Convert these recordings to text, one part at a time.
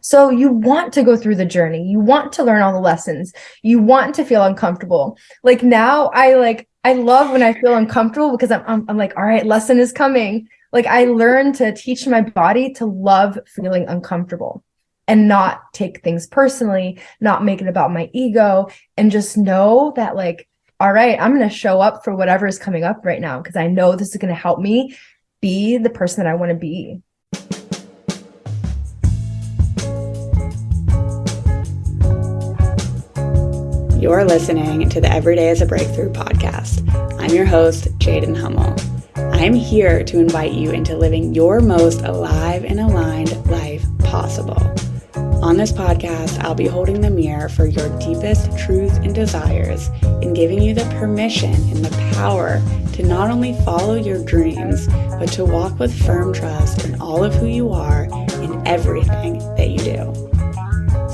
So you want to go through the journey. You want to learn all the lessons. You want to feel uncomfortable. Like now I like I love when I feel uncomfortable because I'm, I'm, I'm like, all right, lesson is coming. Like I learned to teach my body to love feeling uncomfortable and not take things personally, not make it about my ego and just know that like, all right, I'm going to show up for whatever is coming up right now because I know this is going to help me be the person that I want to be. You're listening to the Everyday is a Breakthrough podcast. I'm your host, Jaden Hummel. I'm here to invite you into living your most alive and aligned life possible. On this podcast, I'll be holding the mirror for your deepest truths and desires and giving you the permission and the power to not only follow your dreams, but to walk with firm trust in all of who you are and everything that you do.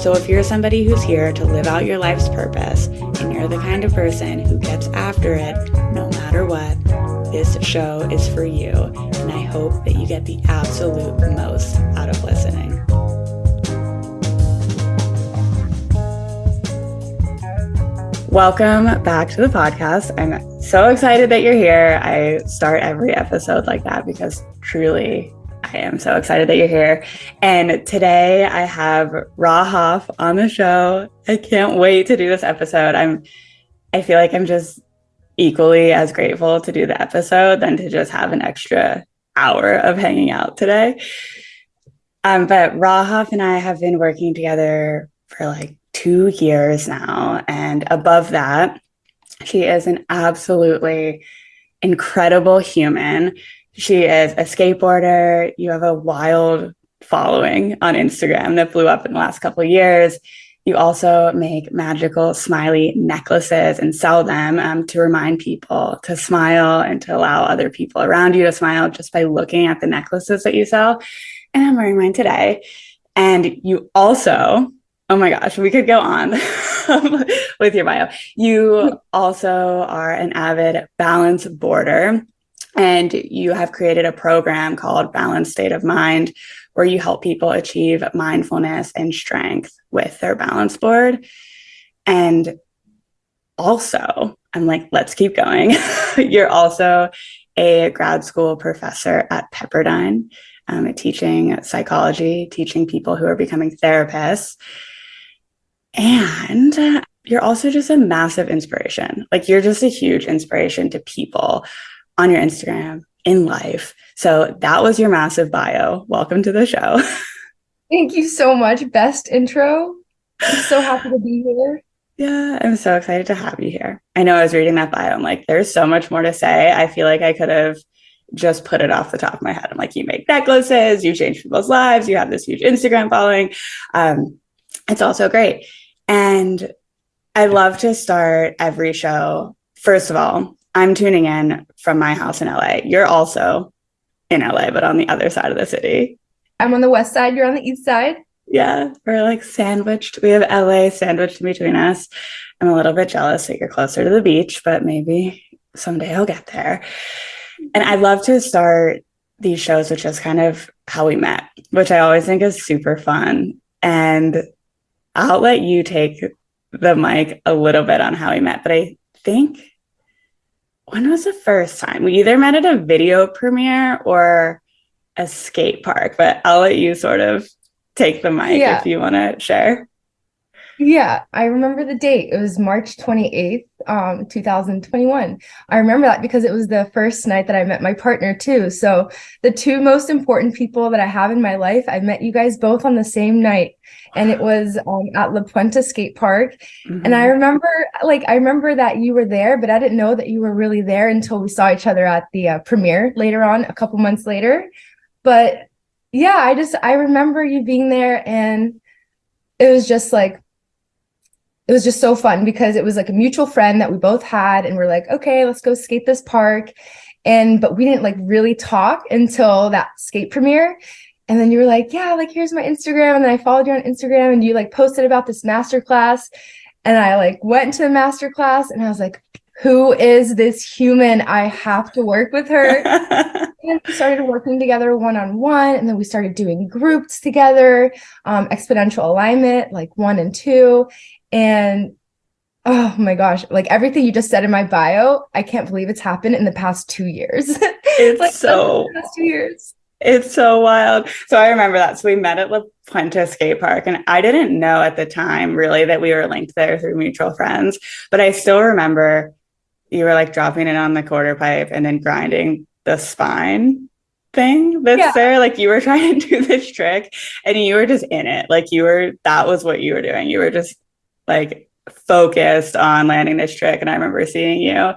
So, if you're somebody who's here to live out your life's purpose and you're the kind of person who gets after it no matter what, this show is for you. And I hope that you get the absolute most out of listening. Welcome back to the podcast. I'm so excited that you're here. I start every episode like that because truly I am so excited that you're here. And today I have Rahaf on the show. I can't wait to do this episode. I'm I feel like I'm just equally as grateful to do the episode than to just have an extra hour of hanging out today. Um, but Rahaf and I have been working together for like two years now. And above that, she is an absolutely incredible human she is a skateboarder. You have a wild following on Instagram that blew up in the last couple of years. You also make magical smiley necklaces and sell them um, to remind people to smile and to allow other people around you to smile just by looking at the necklaces that you sell. And I'm wearing mine today. And you also, oh my gosh, we could go on with your bio. You also are an avid balance boarder and you have created a program called Balanced State of Mind, where you help people achieve mindfulness and strength with their balance board. And also, I'm like, let's keep going. You're also a grad school professor at Pepperdine, um, teaching psychology, teaching people who are becoming therapists. And you're also just a massive inspiration. Like, you're just a huge inspiration to people on your Instagram, in life. So that was your massive bio. Welcome to the show. Thank you so much. Best intro. I'm so happy to be here. Yeah, I'm so excited to have you here. I know I was reading that bio. I'm like, there's so much more to say. I feel like I could have just put it off the top of my head. I'm like, you make necklaces, you change people's lives, you have this huge Instagram following. Um, it's also great. And I love to start every show. First of all, I'm tuning in from my house in LA. You're also in LA, but on the other side of the city. I'm on the west side. You're on the east side. Yeah, we're like sandwiched. We have LA sandwiched in between us. I'm a little bit jealous that you're closer to the beach, but maybe someday I'll get there. And I'd love to start these shows with just kind of how we met, which I always think is super fun. And I'll let you take the mic a little bit on how we met, but I think when was the first time? We either met at a video premiere or a skate park, but I'll let you sort of take the mic yeah. if you want to share. Yeah, I remember the date. It was March 28th, um, 2021. I remember that because it was the first night that I met my partner too. So the two most important people that I have in my life, I met you guys both on the same night. And it was um, at La Puente Skate Park. Mm-hmm. And I mm-hmm. remember, like, I remember that you were there, but I didn't know that you were really there until we saw each other at the uh, premiere later on, a couple months later. But yeah, I just, I remember you being there and it was just like it was just so fun because it was like a mutual friend that we both had and we're like okay let's go skate this park and but we didn't like really talk until that skate premiere and then you were like yeah like here's my instagram and then i followed you on instagram and you like posted about this master class and i like went to the master class and i was like who is this human? I have to work with her. and we started working together one on one, and then we started doing groups together, um, exponential alignment, like one and two. And oh my gosh, like everything you just said in my bio, I can't believe it's happened in the past two years. It's like so past two years. It's so wild. So I remember that. So we met at La Puente Skate Park, and I didn't know at the time really that we were linked there through mutual friends. But I still remember you were like dropping it on the quarter pipe and then grinding the spine thing that's yeah. there. Like you were trying to do this trick and you were just in it. Like you were, that was what you were doing. You were just like focused on landing this trick. And I remember seeing you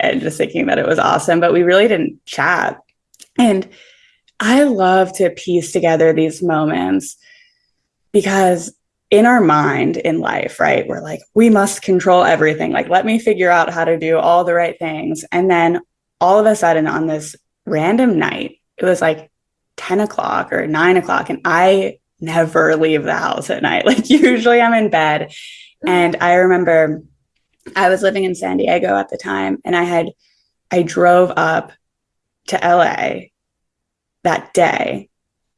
and just thinking that it was awesome, but we really didn't chat. And I love to piece together these moments because in our mind in life, right, we're like, we must control everything. Like, let me figure out how to do all the right things. And then all of a sudden, on this random night, it was like 10 o'clock or nine o'clock, and I never leave the house at night. Like, usually I'm in bed. And I remember I was living in San Diego at the time, and I had, I drove up to LA that day.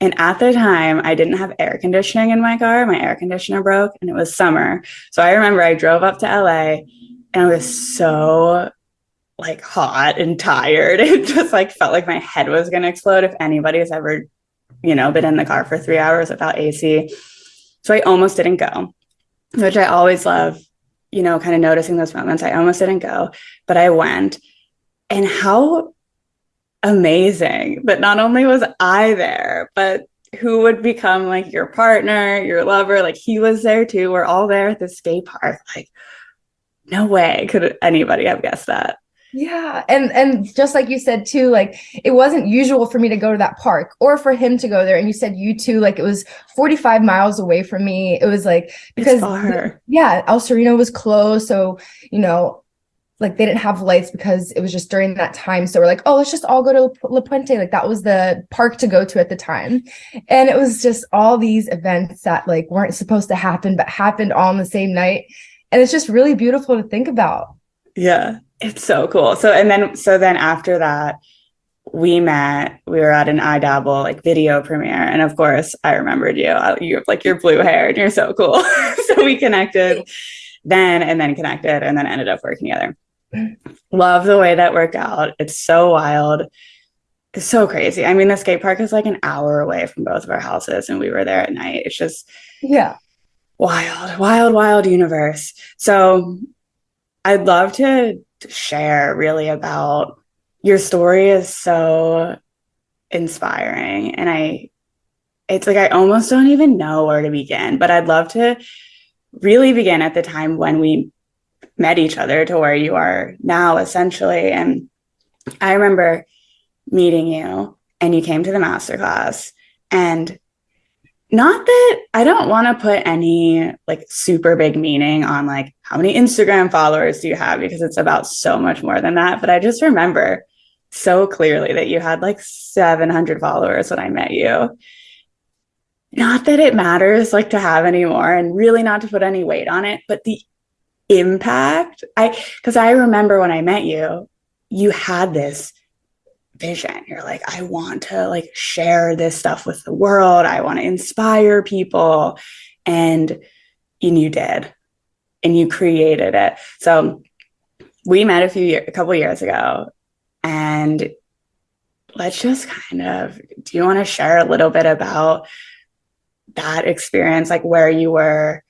And at the time, I didn't have air conditioning in my car. My air conditioner broke and it was summer. So I remember I drove up to LA and I was so like hot and tired. It just like felt like my head was going to explode if anybody has ever, you know, been in the car for three hours without AC. So I almost didn't go, which I always love, you know, kind of noticing those moments. I almost didn't go, but I went. And how amazing that not only was I there, but who would become like your partner, your lover, like he was there too. We're all there at the skate park. Like, no way could anybody have guessed that. Yeah. And and just like you said too, like it wasn't usual for me to go to that park or for him to go there. And you said you too, like it was 45 miles away from me. It was like because yeah, El Sereno was closed. So, you know, like they didn't have lights because it was just during that time. So we're like, oh, let's just all go to La Puente. Like that was the park to go to at the time. And it was just all these events that like weren't supposed to happen, but happened all on the same night. And it's just really beautiful to think about. Yeah, it's so cool. So, and then, so then after that, we met, we were at an iDabble like video premiere. And of course, I remembered you. You have like your blue hair and you're so cool. so we connected then and then connected and then ended up working together. Love the way that worked out. It's so wild. It's so crazy. I mean, the skate park is like an hour away from both of our houses, and we were there at night. It's just, yeah, wild, wild, wild universe. So, I'd love to share really about your story is so inspiring. And I, it's like I almost don't even know where to begin, but I'd love to really begin at the time when we met each other to where you are now, essentially. And I remember meeting you and you came to the masterclass and not that I don't want to put any like super big meaning on like how many Instagram followers do you have? Because it's about so much more than that. But I just remember so clearly that you had like 700 followers when I met you. Not that it matters like to have anymore and really not to put any weight on it, but the impact i because i remember when i met you you had this vision. You're like i want to like share this stuff with the world. I want to inspire people. And and you did and you created it so we met a few years a couple years ago and let's just kind of do you want to share a little bit about that experience like where you were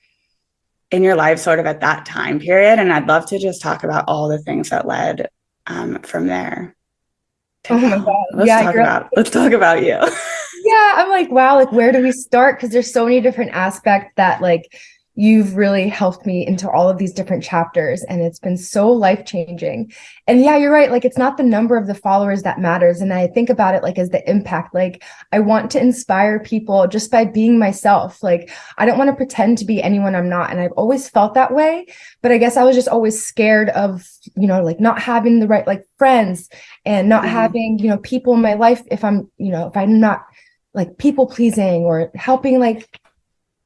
in your life sort of at that time period. And I'd love to just talk about all the things that led um, from there. Oh my God. Let's yeah, talk about let's talk about you. yeah, I'm like, wow, like where do we start? Because there's so many different aspects that like you've really helped me into all of these different chapters and it's been so life changing and yeah you're right like it's not the number of the followers that matters and i think about it like as the impact like i want to inspire people just by being myself like i don't want to pretend to be anyone i'm not and i've always felt that way but i guess i was just always scared of you know like not having the right like friends and not mm-hmm. having you know people in my life if i'm you know if i'm not like people pleasing or helping like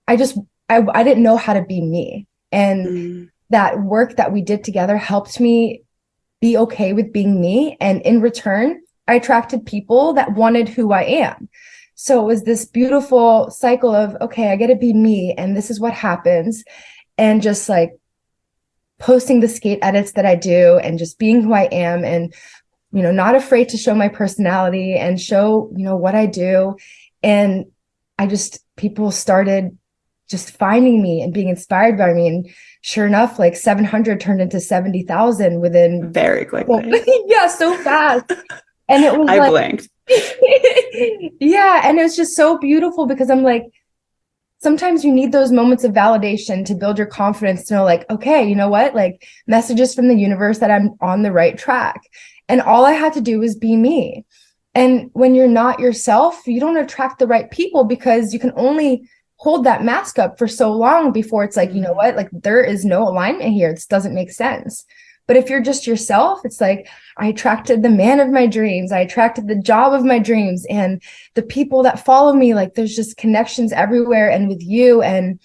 i just I, I didn't know how to be me. And mm. that work that we did together helped me be okay with being me. And in return, I attracted people that wanted who I am. So it was this beautiful cycle of, okay, I get to be me and this is what happens. And just like posting the skate edits that I do and just being who I am and, you know, not afraid to show my personality and show, you know, what I do. And I just, people started just finding me and being inspired by me. And sure enough, like 700 turned into 70,000 within very quickly. Yeah, so fast. And it was I like, blinked. yeah. And it was just so beautiful because I'm like, sometimes you need those moments of validation to build your confidence to know, like, okay, you know what? Like messages from the universe that I'm on the right track. And all I had to do was be me. And when you're not yourself, you don't attract the right people because you can only hold that mask up for so long before it's like, you know mm-hmm. what, like there is no alignment here. This doesn't make sense. But if you're just yourself, it's like I attracted the man of my dreams. I attracted the job of my dreams and the people that follow me. Like there's just connections everywhere and with you and,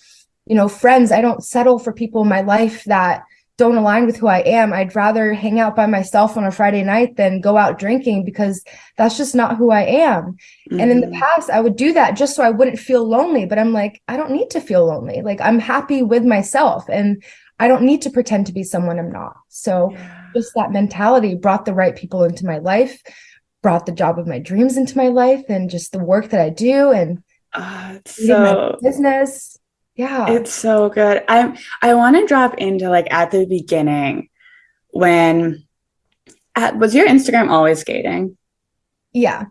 you know, friends. I don't settle for people in my life that don't align with who I am. I'd rather hang out by myself on a Friday night than go out drinking because that's just not who I am. Mm-hmm. And in the mm-hmm. past, I would do that just so I wouldn't feel lonely. But I'm like, I don't need to feel lonely. Like I'm happy with myself and I don't need to pretend to be someone I'm not. So yeah. just that mentality brought the right people into my life, brought the job of my dreams into my life, and just the work that I do and uh, so business yeah. It's so good. I'm I want to drop into like at the beginning when at, was your Instagram always skating? Yeah.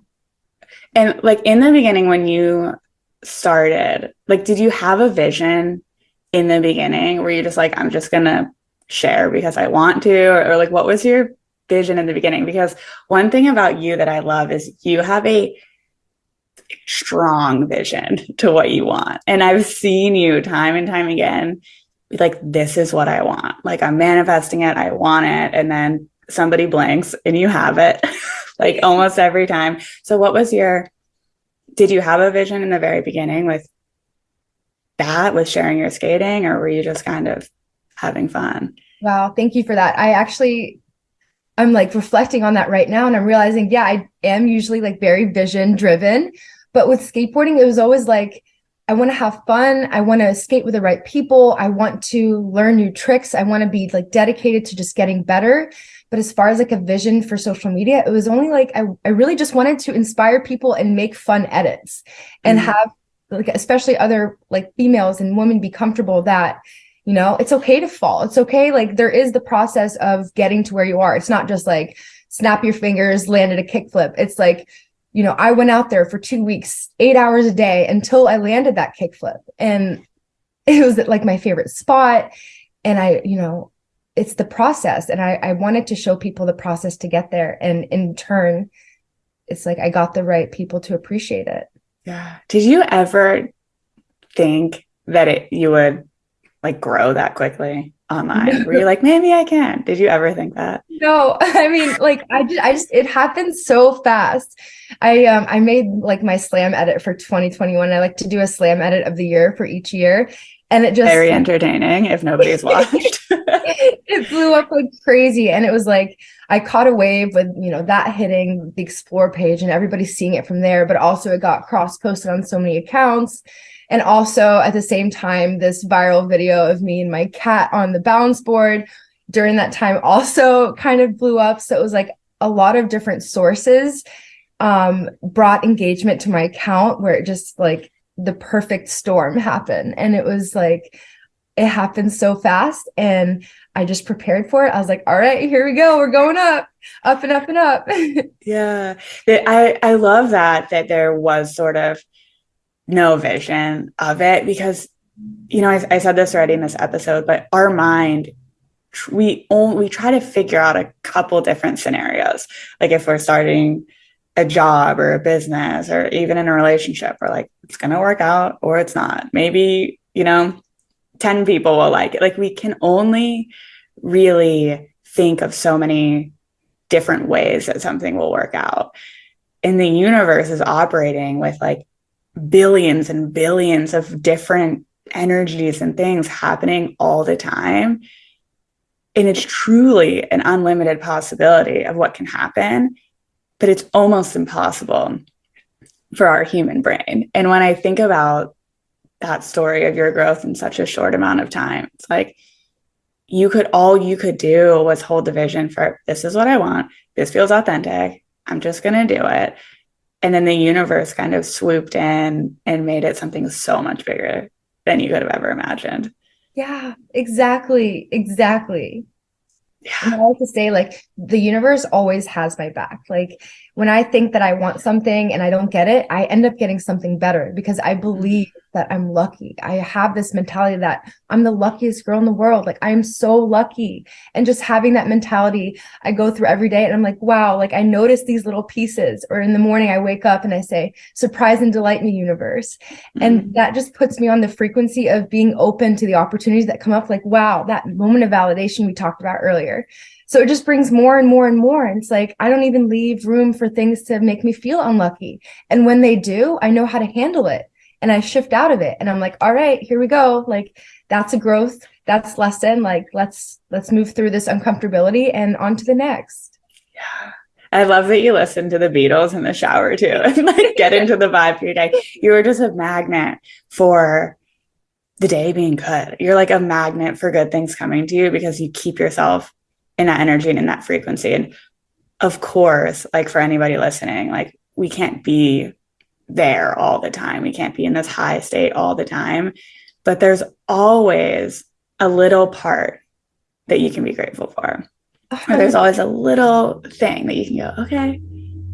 And like in the beginning when you started, like did you have a vision in the beginning where you just like I'm just going to share because I want to or, or like what was your vision in the beginning because one thing about you that I love is you have a strong vision to what you want. And I've seen you time and time again be like, this is what I want. Like I'm manifesting it, I want it. And then somebody blinks and you have it like almost every time. So what was your did you have a vision in the very beginning with that with sharing your skating or were you just kind of having fun? Wow, thank you for that. I actually I'm like reflecting on that right now and I'm realizing yeah, I am usually like very vision driven, but with skateboarding, it was always like, I want to have fun. I want to skate with the right people. I want to learn new tricks. I want to be like dedicated to just getting better. But as far as like a vision for social media, it was only like I, I really just wanted to inspire people and make fun edits and mm-hmm. have like especially other like females and women be comfortable that you know it's okay to fall it's okay like there is the process of getting to where you are it's not just like snap your fingers landed a kickflip it's like you know, I went out there for two weeks, eight hours a day until I landed that kickflip. And it was like my favorite spot. And I, you know, it's the process. And I, I wanted to show people the process to get there. And in turn, it's like I got the right people to appreciate it. Yeah. Did you ever think that it you would like grow that quickly? Online? Were you like, maybe I can? Did you ever think that? No, I mean, like I just, I just, it happened so fast. I, um, I made like my slam edit for 2021. I like to do a slam edit of the year for each year. And it just very entertaining if nobody's watched. it blew up like crazy. And it was like, I caught a wave with, you know, that hitting the explore page and everybody seeing it from there, but also it got cross posted on so many accounts and also at the same time, this viral video of me and my cat on the balance board during that time also kind of blew up. So it was like a lot of different sources um, brought engagement to my account where it just like the perfect storm happened. And it was like, it happened so fast and I just prepared for it. I was like, all right, here we go. We're going up, up and up and up. yeah. I, I love that, that there was sort of no vision of it because you know I, I, said this already in this episode but our mind we only we try to figure out a couple different scenarios. Like if we're starting a job or a business or even in a relationship we're like it's going to work out or it's not. Maybe you know 10 people will like it. Like we can only really think of so many different ways that something will work out. And the universe is operating with like billions and billions of different energies and things happening all the time and it's truly an unlimited possibility of what can happen, but it's almost impossible for our human brain. And when I think about that story of your growth in such a short amount of time, it's like you could all you could do was hold the vision for this is what I want. This feels authentic. I'm just going to do it. And then the universe kind of swooped in and made it something so much bigger than you could have ever imagined. Yeah, exactly. Exactly. Yeah. I like to say, like, the universe always has my back. Like, when I think that I want something and I don't get it, I end up getting something better because I believe that I'm lucky. I have this mentality that I'm the luckiest girl in the world. Like I'm so lucky. And just having that mentality, I go through every day and I'm like, wow, like I notice these little pieces. Or in the morning, I wake up and I say, surprise and delight me, universe. Mm-hmm. And that just puts me on the frequency of being open to the opportunities that come up. Like, wow, that moment of validation we talked about earlier. So it just brings more and more and more. And it's like, I don't even leave room for things to make me feel unlucky. And when they do, I know how to handle it and I shift out of it and I'm like, all right, here we go. Like that's a growth, that's lesson. Like let's let's move through this uncomfortability and on to the next. Yeah. I love that you listen to the Beatles in the shower too and like get into the vibe for your day. You are just a magnet for the day being good. You're like a magnet for good things coming to you because you keep yourself in that energy and in that frequency. And of course, like for anybody listening, like we can't be there all the time. We can't be in this high state all the time. But there's always a little part that you can be grateful for. Or there's always a little thing that you can go, okay,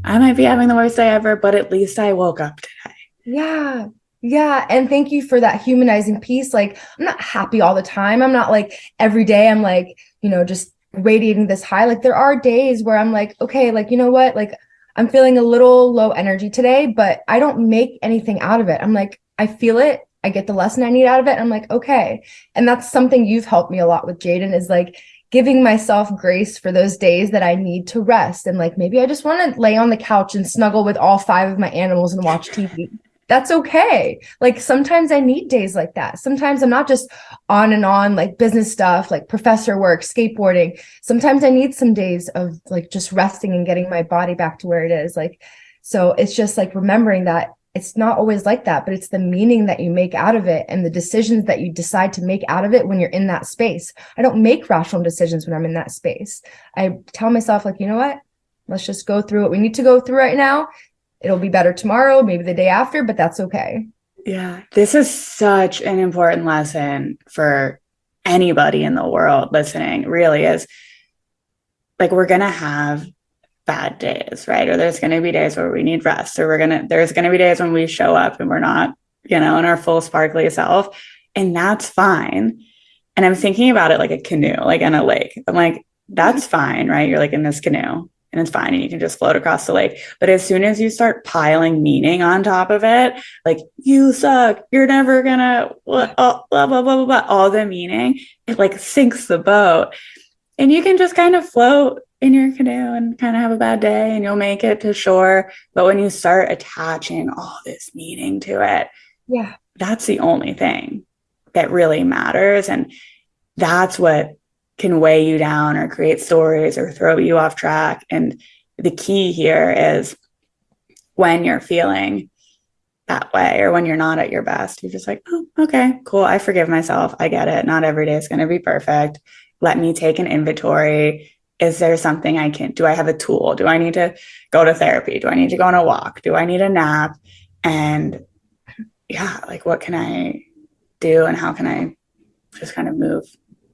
I might be having the worst day ever, but at least I woke up today. Yeah. Yeah. And thank you for that humanizing piece. Like, I'm not happy all the time. I'm not like every day, I'm like, you know, just radiating this high. Like, there are days where I'm like, okay, like, you know what? Like, I'm feeling a little low energy today, but I don't make anything out of it. I'm like, I feel it. I get the lesson I need out of it. I'm like, okay. And that's something you've helped me a lot with, Jaden, is like giving myself grace for those days that I need to rest. And like, maybe I just want to lay on the couch and snuggle with all five of my animals and watch TV that's okay. Like sometimes I need days like that. Sometimes I'm not just on and on like business stuff, like professor work, skateboarding. Sometimes I need some days of like just resting and getting my body back to where it is. Like, so it's just like remembering that it's not always like that, but it's the meaning that you make out of it and the decisions that you decide to make out of it when you're in that space. I don't make rational decisions when I'm in that space. I tell myself, like, you know what? Let's just go through what we need to go through right now it'll be better tomorrow, maybe the day after, but that's okay. Yeah, this is such an important lesson for anybody in the world listening, really is like we're going to have bad days, right? Or there's going to be days where we need rest, or we're going to, there's going to be days when we show up and we're not, you know, in our full sparkly self. And that's fine. And I'm thinking about it like a canoe, like in a lake. I'm like, that's fine, right? You're like in this canoe and it's fine and you can just float across the lake. But as soon as you start piling meaning on top of it, like you suck, you're never gonna blah uh, blah blah blah blah, blah all the meaning, it like sinks the boat. And you can just kind of float in your canoe and kind of have a bad day and you'll make it to shore. But when you start attaching all this meaning to it, yeah, that's the only thing that really matters. And that's what can weigh you down or create stories or throw you off track. And the key here is when you're feeling that way or when you're not at your best, you're just like, oh, okay, cool. I forgive myself. I get it. Not every day is going to be perfect. Let me take an inventory. Is there something I can do? I have a tool? Do I need to go to therapy? Do I need to go on a walk? Do I need a nap? And yeah, like what can I do and how can I just kind of move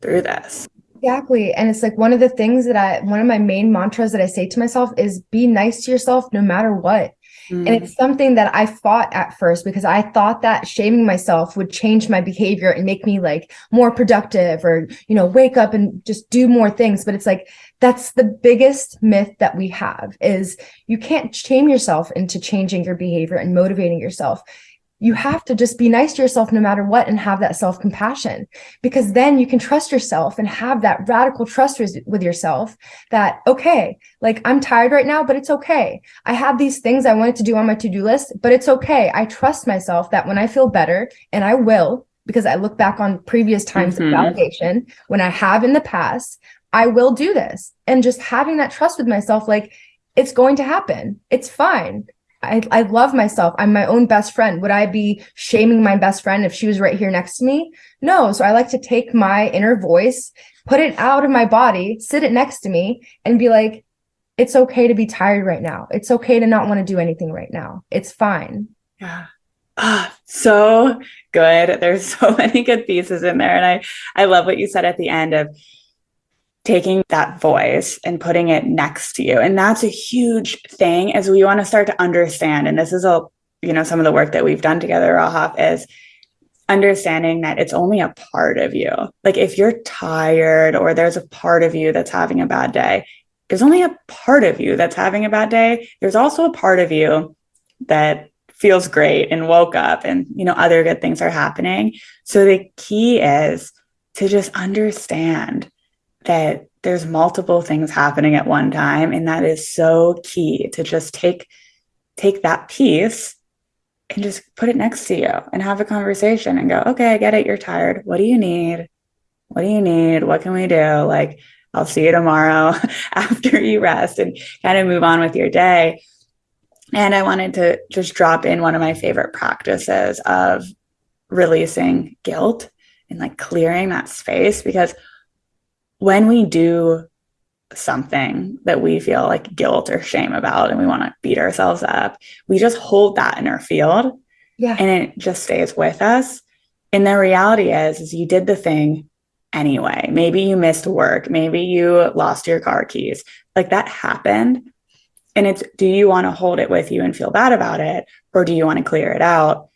through this? Exactly. And it's like one of the things that I, one of my main mantras that I say to myself is be nice to yourself no matter what. Mm. And it's something that I fought at first because I thought that shaming myself would change my behavior and make me like more productive or, you know, wake up and just do more things. But it's like, that's the biggest myth that we have is you can't shame yourself into changing your behavior and motivating yourself you have to just be nice to yourself no matter what and have that self compassion because then you can trust yourself and have that radical trust with yourself that, okay, like I'm tired right now, but it's okay. I have these things I wanted to do on my to do list, but it's okay. I trust myself that when I feel better, and I will, because I look back on previous times mm-hmm. of validation when I have in the past, I will do this. And just having that trust with myself, like it's going to happen. It's fine. I, I love myself. I'm my own best friend. Would I be shaming my best friend if she was right here next to me? No. So I like to take my inner voice, put it out of my body, sit it next to me, and be like, it's okay to be tired right now. It's okay to not want to do anything right now. It's fine. Yeah. Ah, so good. There's so many good pieces in there. And I, I love what you said at the end of taking that voice and putting it next to you. And that's a huge thing as we want to start to understand. And this is a, you know, some of the work that we've done together, Rahaf, is understanding that it's only a part of you. Like if you're tired or there's a part of you that's having a bad day, there's only a part of you that's having a bad day. There's also a part of you that feels great and woke up and you know other good things are happening. So the key is to just understand that there's multiple things happening at one time and that is so key to just take take that piece and just put it next to you and have a conversation and go okay i get it you're tired. What do you need? What do you need? What can we do? Like i'll see you tomorrow after you rest and kind of move on with your day. And i wanted to just drop in one of my favorite practices of releasing guilt and like clearing that space because when we do something that we feel like guilt or shame about and we want to beat ourselves up, we just hold that in our field. Yeah. And it just stays with us. And the reality is, is you did the thing anyway. Maybe you missed work. Maybe you lost your car keys. Like that happened. And it's do you want to hold it with you and feel bad about it? Or do you want to clear it out?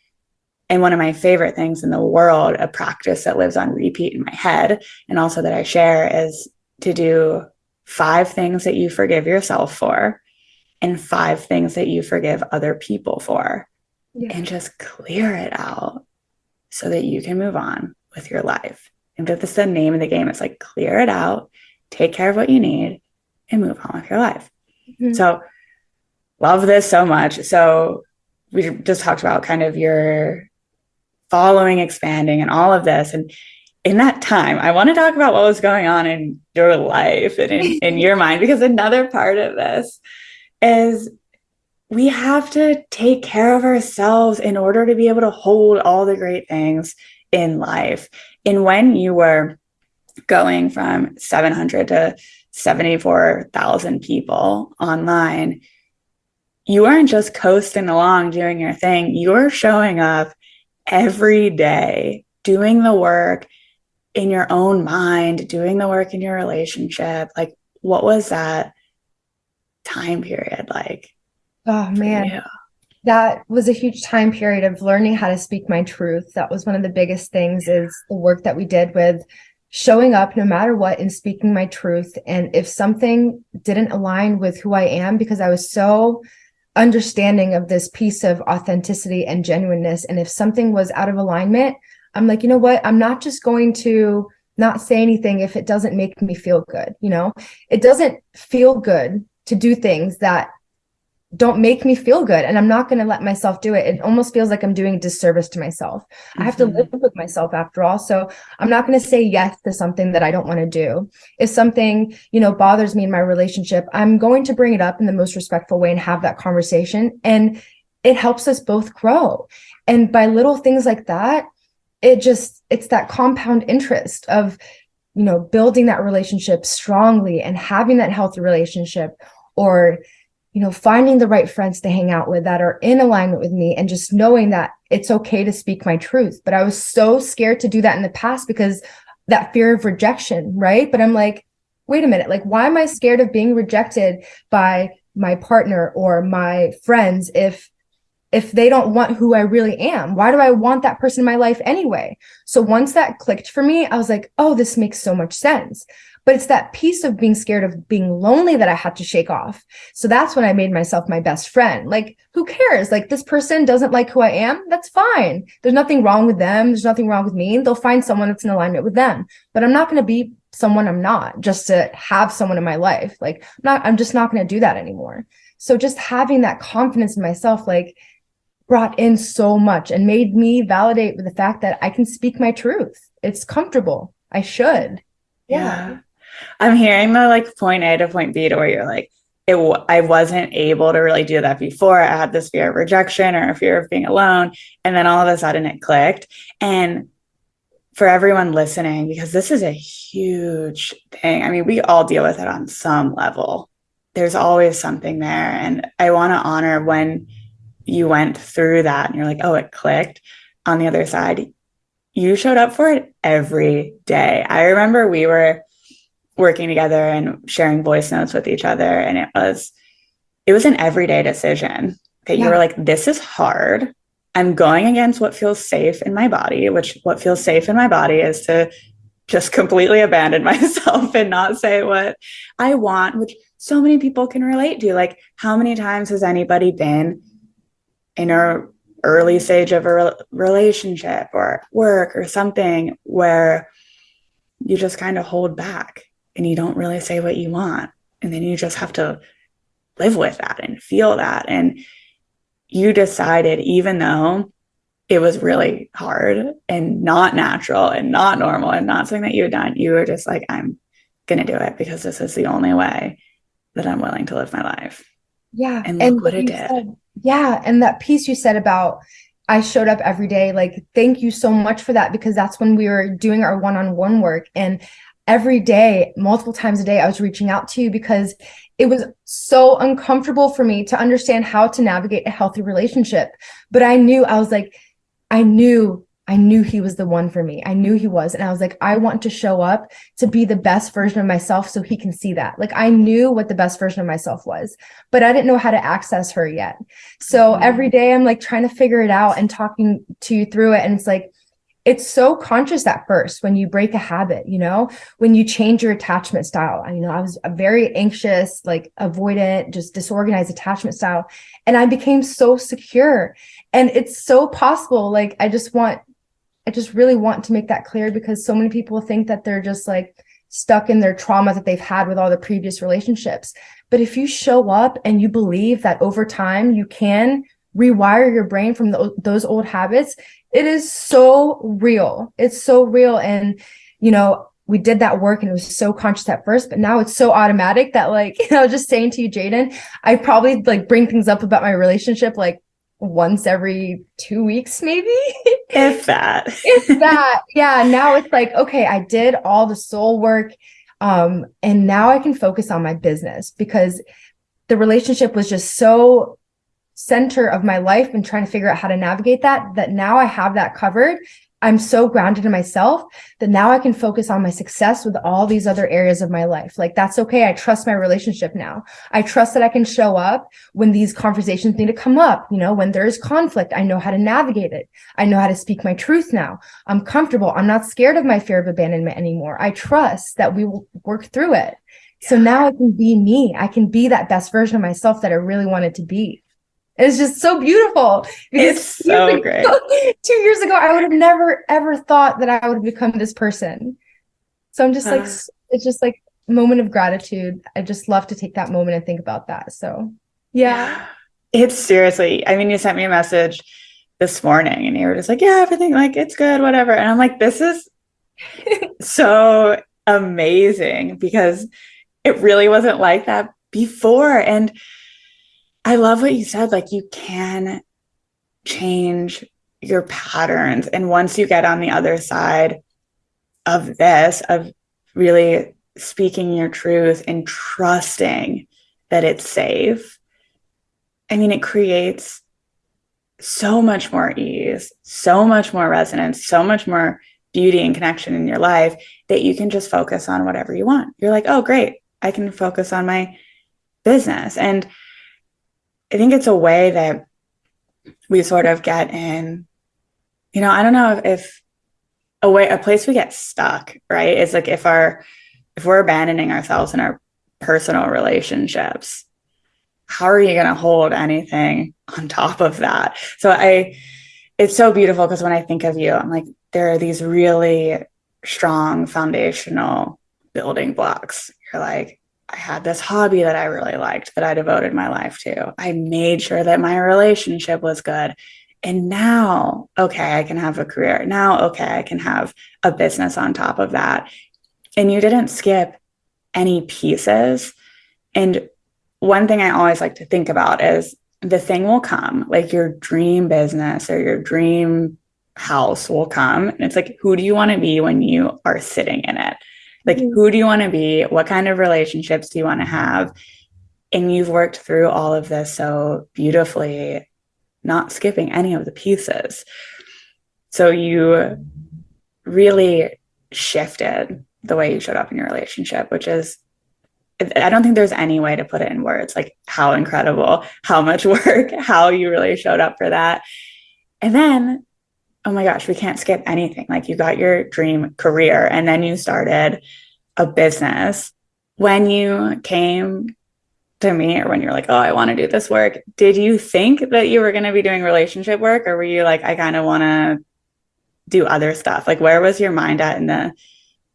And one of my favorite things in the world, a practice that lives on repeat in my head, and also that I share is to do five things that you forgive yourself for and five things that you forgive other people for. Yeah. And just clear it out so that you can move on with your life. And that's the name of the game. It's like clear it out, take care of what you need, and move on with your life. Mm-hmm. So, love this so much. So, we just talked about kind of your following, expanding, and all of this. And in that time, I want to talk about what was going on in your life and in, in your mind, because another part of this is we have to take care of ourselves in order to be able to hold all the great things in life. And when you were going from 700 to 74,000 people online, you weren't just coasting along doing your thing. You're showing up every day doing the work in your own mind, doing the work in your relationship. Like, what was that time period like? Oh, man. That was a huge time period of learning how to speak my truth. That was one of the biggest things is the work that we did with showing up no matter what and speaking my truth. And if something didn't align with who I am, because I was so understanding of this piece of authenticity and genuineness. And if something was out of alignment, I'm like, you know what? I'm not just going to not say anything if it doesn't make me feel good. You know, it doesn't feel good to do things that don't make me feel good and i'm not going to let myself do it it almost feels like i'm doing a disservice to myself mm-hmm. i have to mm-hmm. live with myself after all so i'm not going to say yes to something that i don't want to do if something you know bothers me in my relationship i'm going to bring it up in the most respectful way and have that conversation and it helps us both grow and by little things like that it just it's that compound interest of you know building that relationship strongly and having that healthy relationship or you know, finding the right friends to hang out with that are in alignment with me and just knowing that it's okay to speak my truth. But I was so scared to do that in the past because that fear of rejection, right? But I'm like, wait a minute, like, why am I scared of being rejected by my partner or my friends if if they don't want who I really am? Why do I want that person in my life anyway? So once that clicked for me, I was like, oh, this makes so much sense but it's that piece of being scared of being lonely that I had to shake off. So that's when I made myself my best friend. Like, who cares? Like, this person doesn't like who I am. That's fine. There's nothing wrong with them. There's nothing wrong with me. They'll find someone that's in alignment with them. But I'm not going to be someone I'm not just to have someone in my life. Like, I'm not, I'm just not going to do that anymore. So just having that confidence in myself, like, brought in so much and made me validate with the fact that I can speak my truth. It's comfortable. I should. Yeah. yeah. I'm hearing the like point A to point B to where you're like, it, I wasn't able to really do that before. I had this fear of rejection or a fear of being alone. And then all of a sudden it clicked. And for everyone listening, because this is a huge thing. I mean, we all deal with it on some level. There's always something there. And I want to honor when you went through that and you're like, oh, it clicked. On the other side, you showed up for it every day. I remember we were working together and sharing voice notes with each other. And it was, it was an everyday decision that yeah. you were like, this is hard. I'm going against what feels safe in my body, which what feels safe in my body is to just completely abandon myself and not say what I want, which so many people can relate to. Like, how many times has anybody been in a early stage of a re- relationship or work or something where you just kind of hold back and you don't really say what you want and then you just have to live with that and feel that and you decided even though it was really hard and not natural and not normal and not something that you had done you were just like i'm going to do it because this is the only way that i'm willing to live my life yeah and look and what it did said, yeah and that piece you said about I showed up every day. Like, thank you so much for that because that's when we were doing our one on one work. And every day, multiple times a day, I was reaching out to you because it was so uncomfortable for me to understand how to navigate a healthy relationship. But I knew, I was like, I knew I knew he was the one for me. I knew he was. And I was like, I want to show up to be the best version of myself so he can see that. Like I knew what the best version of myself was, but I didn't know how to access her yet. So mm-hmm. every day I'm like trying to figure it out and talking to you through it. And it's like, it's so conscious at first when you break a habit, you know, when you change your attachment style. I, you know, I was a very anxious, like avoidant, just disorganized attachment style. And I became so secure. And it's so possible. Like, I just want I just really want to make that clear because so many people think that they're just like stuck in their trauma that they've had with all the previous relationships. But if you show up and you believe that over time you can rewire your brain from the, those old habits, it is so real. It's so real. And, you know, we did that work and it was so conscious at first, but now it's so automatic that like, you know, just saying to you, Jaden, I probably like bring things up about my relationship like once every two weeks, maybe. if that. if that. Yeah. Now it's like, okay, I did all the soul work. Um, and now I can focus on my business because the relationship was just so center of my life and trying to figure out how to navigate that that now I have that covered I'm so grounded in myself that now I can focus on my success with all these other areas of my life. Like that's okay. I trust my relationship now. I trust that I can show up when these conversations need to come up. You know, when there's conflict, I know how to navigate it. I know how to speak my truth now. I'm comfortable. I'm not scared of my fear of abandonment anymore. I trust that we will work through it. So now I can be me. I can be that best version of myself that I really wanted to be. It's just so beautiful. It's so ago, great. Two years ago, I would have never ever thought that I would become this person. So I'm just uh, like, it's just like moment of gratitude. I just love to take that moment and think about that. So yeah. It's seriously, I mean, you sent me a message this morning and you were just like, yeah, everything like it's good, whatever. And I'm like, this is so amazing because it really wasn't like that before. And I love what you said. Like you can change your patterns. And once you get on the other side of this, of really speaking your truth and trusting that it's safe, I mean, it creates so much more ease, so much more resonance, so much more beauty and connection in your life that you can just focus on whatever you want. You're like, oh, great, I can focus on my business. And I think it's a way that we sort of get in, you know, I don't know if, a way, a place we get stuck, right? Is like if our, if we're abandoning ourselves in our personal relationships, how are you going to hold anything on top of that? So I, it's so beautiful because when I think of you, I'm like, there are these really strong foundational building blocks. You're like, I had this hobby that I really liked that I devoted my life to. I made sure that my relationship was good. And now, okay, I can have a career. Now, okay, I can have a business on top of that. And you didn't skip any pieces. And one thing I always like to think about is the thing will come, like your dream business or your dream house will come. And it's like, who do you want to be when you are sitting in it? Like, mm-hmm. who do you want to be? What kind of relationships do you want to have? And you've worked through all of this so beautifully, not skipping any of the pieces. So you really shifted the way you showed up in your relationship, which is I don't think there's any way to put it in words like how incredible, how much work, how you really showed up for that. And then, oh my gosh, we can't skip anything. Like you got your dream career and then you started a business. When you came to me or when you're like, oh, I want to do this work, did you think that you were going to be doing relationship work or were you like, I kind of want to do other stuff? Like, where was your mind at in the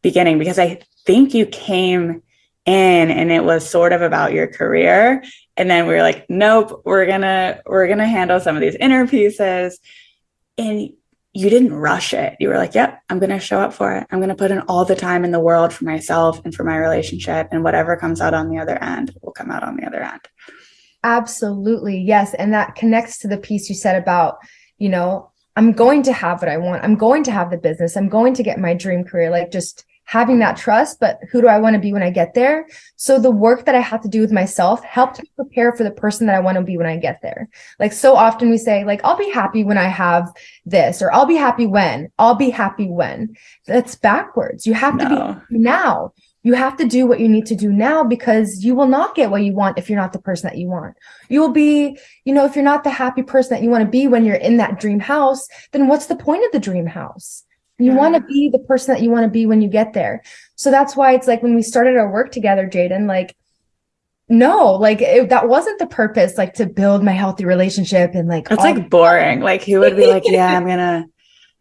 beginning? Because I think you came in and it was sort of about your career and then we were like nope we're gonna we're gonna handle some of these inner pieces and you didn't rush it. You were like yep i'm gonna show up for it. I'm gonna put in all the time in the world for myself and for my relationship and whatever comes out on the other end will come out on the other end. Absolutely yes and that connects to the piece you said about you know i'm going to have what i want. I'm going to have the business. I'm going to get my dream career like just having that trust, but who do I want to be when I get there? So the work that I have to do with myself helped me prepare for the person that I want to be when I get there. Like so often we say like, I'll be happy when I have this, or I'll be happy when, I'll be happy when. That's backwards. You have no. to be now. You have to do what you need to do now because you will not get what you want if you're not the person that you want. You will be, you know, if you're not the happy person that you want to be when you're in that dream house, then what's the point of the dream house? You want to be the person that you want to be when you get there. So that's why it's like when we started our work together, Jaden, like, no, like it, that wasn't the purpose, like to build my healthy relationship and like. It's like boring. Like he would be like, yeah, I'm going to,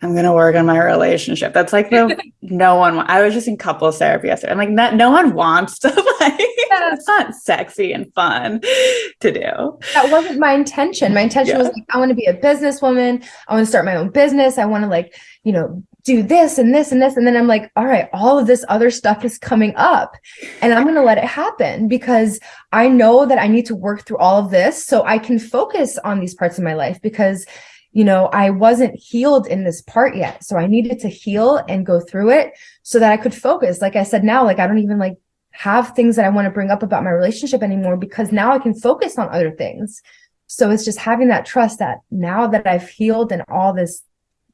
I'm going to work on my relationship. That's like the no one, I was just in couples therapy yesterday. I'm like, no, no one wants to like, yeah. it's not sexy and fun to do. That wasn't my intention. My intention yeah. was like, I want to be a businesswoman. I want to start my own business. I want to like, you know, do this and this and this. And then I'm like, all right, all of this other stuff is coming up and I'm going to let it happen because I know that I need to work through all of this so I can focus on these parts of my life because, you know, I wasn't healed in this part yet. So I needed to heal and go through it so that I could focus. Like I said, now, like I don't even like have things that I want to bring up about my relationship anymore because now I can focus on other things. So it's just having that trust that now that I've healed and all this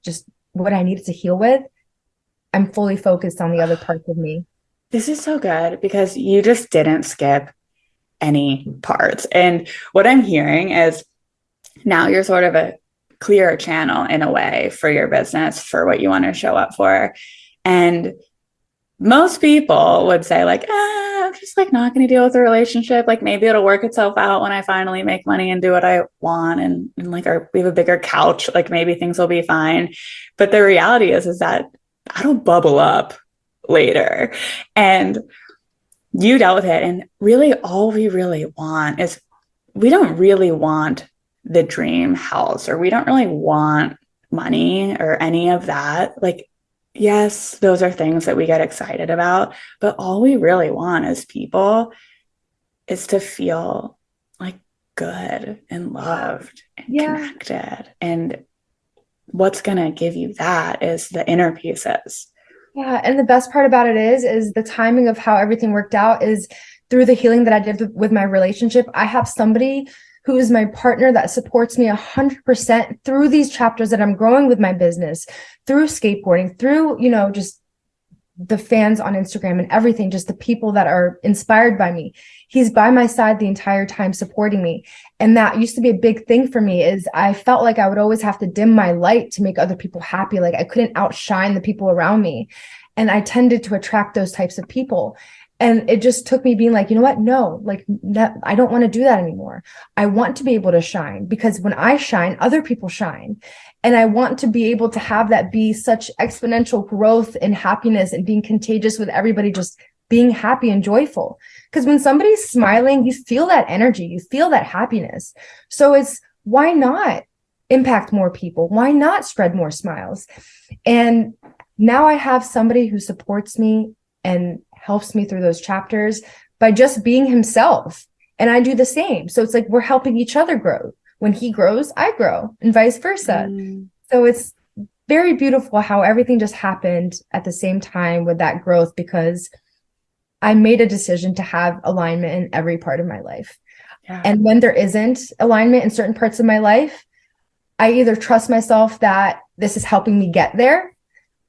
just what I needed to heal with, I'm fully focused on the other parts of me. This is so good because you just didn't skip any parts. And what I'm hearing is now you're sort of a clear channel in a way for your business for what you want to show up for. And most people would say like, ah, I'm just like not going to deal with the relationship. Like maybe it'll work itself out when I finally make money and do what I want. And, and like, our, we have a bigger couch. Like maybe things will be fine. But the reality is, is that don't bubble up later. And you dealt with it. And really all we really want is we don't really want the dream house or we don't really want money or any of that. Like yes, those are things that we get excited about, but all we really want as people is to feel like good and loved and yeah. connected. And what's going to give you that is the inner pieces. Yeah, and the best part about it is is the timing of how everything worked out is through the healing that I did with my relationship. I have somebody who is my partner that supports me 100% through these chapters that I'm growing with my business, through skateboarding, through, you know, just the fans on Instagram and everything, just the people that are inspired by me. He's by my side the entire time supporting me. And that used to be a big thing for me is I felt like I would always have to dim my light to make other people happy. Like I couldn't outshine the people around me. And I tended to attract those types of people and it just took me being like you know what? No like that, i don't want to do that anymore. I want to be able to shine because when i shine other people shine. And i want to be able to have that be such exponential growth and happiness and being contagious with everybody just being happy and joyful. Because when somebody's smiling you feel that energy you feel that happiness. So it's why not impact more people? Why not spread more smiles? And now I have somebody who supports me and helps me through those chapters by just being himself. And I do the same. So it's like we're helping each other grow. When he grows, I grow, and vice versa. Mm. So it's very beautiful how everything just happened at the same time with that growth because I made a decision to have alignment in every part of my life. Yeah. And when there isn't alignment in certain parts of my life, I either trust myself that this is helping me get there,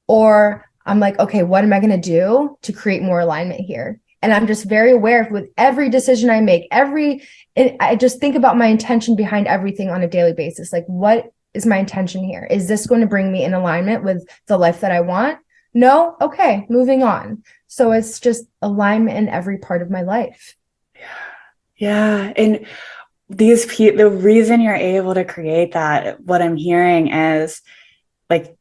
or I'm like, okay, what am I going to do to create more alignment here? And I'm just very aware of with every decision I make, every, I just think about my intention behind everything on a daily basis. Like, what is my intention here? Is this going to bring me in alignment with the life that I want? No? Okay, moving on. So it's just alignment in every part of my life. Yeah. Yeah. And these pe- the reason you're able to create that, what I'm hearing is like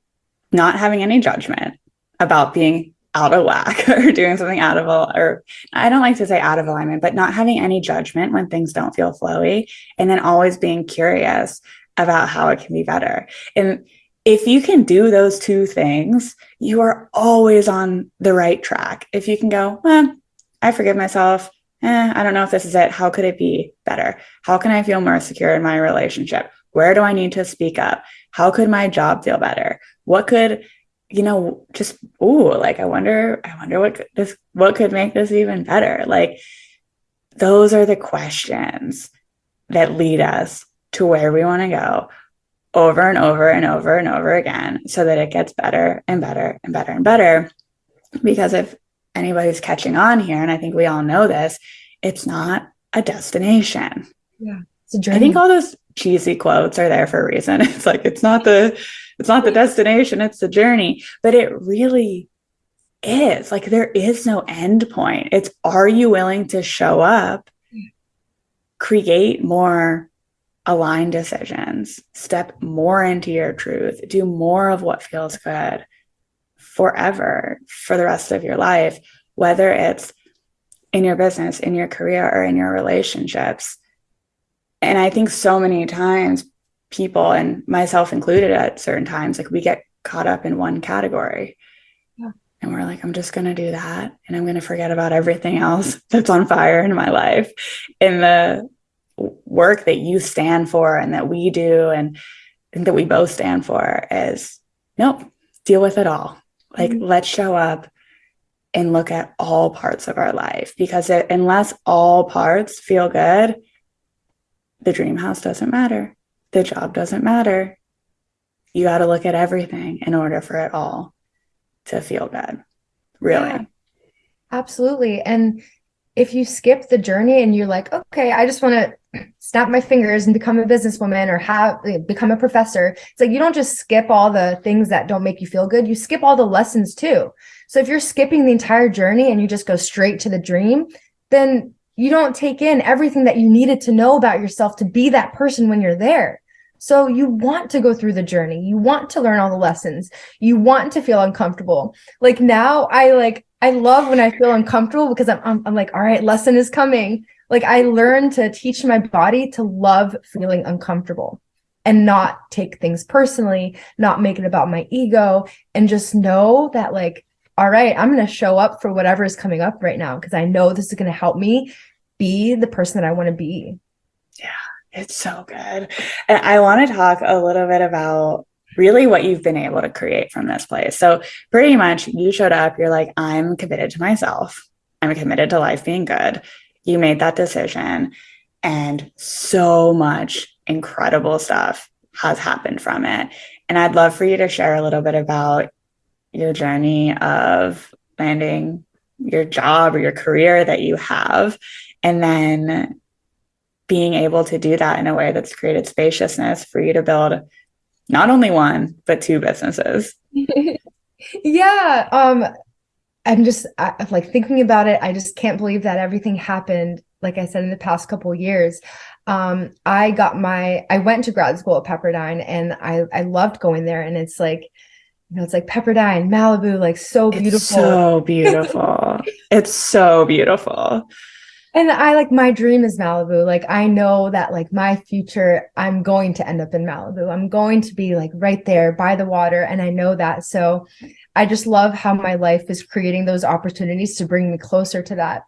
not having any judgment about being out of whack or doing something out of or I don't like to say out of alignment, but not having any judgment when things don't feel flowy and then always being curious about how it can be better. And if you can do those two things, you are always on the right track. If you can go, well, I forgive myself. Eh, I don't know if this is it. How could it be better? How can I feel more secure in my relationship? Where do I need to speak up? How could my job feel better? What could, you know, just oh like I wonder, I wonder what this what could make this even better. Like those are the questions that lead us to where we want to go over and over and over and over again so that it gets better and better and better and better. Because if anybody's catching on here, and I think we all know this, it's not a destination. Yeah. it's a journey I think all those cheesy quotes are there for a reason. It's like it's not the it's not the destination, it's the journey. But it really is. Like there is no end point. It's are you willing to show up, create more aligned decisions, step more into your truth, do more of what feels good forever for the rest of your life, whether it's in your business, in your career, or in your relationships. And I think so many times people, and myself included at certain times, like we get caught up in one category. Yeah. And we're like, I'm just going to do that. And I'm going to forget about everything else that's on fire in my life. In the work that you stand for and that we do and, and that we both stand for is nope, deal with it all. Like, mm-hmm. let's show up and look at all parts of our life because it, unless all parts feel good, the dream house doesn't matter. The job doesn't matter. You got to look at everything in order for it all to feel good. Really. Yeah, absolutely. And if you skip the journey and you're like, okay, I just want to snap my fingers and become a businesswoman or have eh, become a professor, it's like you don't just skip all the things that don't make you feel good. You skip all the lessons too. So if you're skipping the entire journey and you just go straight to the dream, then you don't take in everything that you needed to know about yourself to be that person when you're there. So you want to go through the journey. You want to learn all the lessons. You want to feel uncomfortable. Like now I like I love when I feel uncomfortable because I'm, I'm, I'm like, all right, lesson is coming. Like I learned to teach my body to love feeling uncomfortable and not take things personally, not make it about my ego, and just know that like, all right, I'm going to show up for whatever is coming up right now because I know this is going to help me be the person that I want to be. Yeah, it's so good. And I want to talk a little bit about really what you've been able to create from this place. So, pretty much, you showed up, you're like, I'm committed to myself, I'm committed to life being good. You made that decision, and so much incredible stuff has happened from it. And I'd love for you to share a little bit about your journey of landing your job or your career that you have, and then being able to do that in a way that's created spaciousness for you to build not only one but two businesses. Yeah um i'm just I, like thinking about it i just can't believe that everything happened like i said in the past couple years. Um i got my i went to grad school at pepperdine and i i loved going there and it's like you know it's like pepperdine malibu like so beautiful. it's so beautiful. It's so beautiful And I like my dream is Malibu. Like I know that like my future, I'm going to end up in Malibu. I'm going to be like right there by the water. And I know that. So I just love how my life is creating those opportunities to bring me closer to that.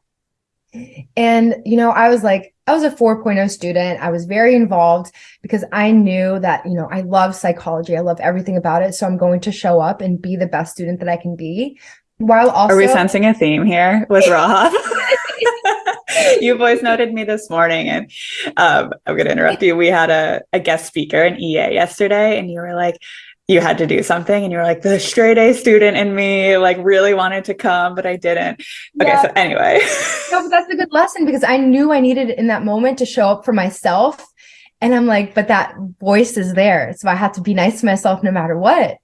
And, you know, I was like, I was a 4.0 student. I was very involved because I knew that, you know, I love psychology. I love everything about it. So I'm going to show up and be the best student that I can be. While also, are we sensing a theme here with Rahaf? you voice noted me this morning and um, i'm going to interrupt you we had a, a guest speaker an ea yesterday and you were like you had to do something and you were like the straight a student in me like really wanted to come but i didn't okay yeah. so anyway no but that's a good lesson because i knew i needed in that moment to show up for myself and i'm like but that voice is there so i have to be nice to myself no matter what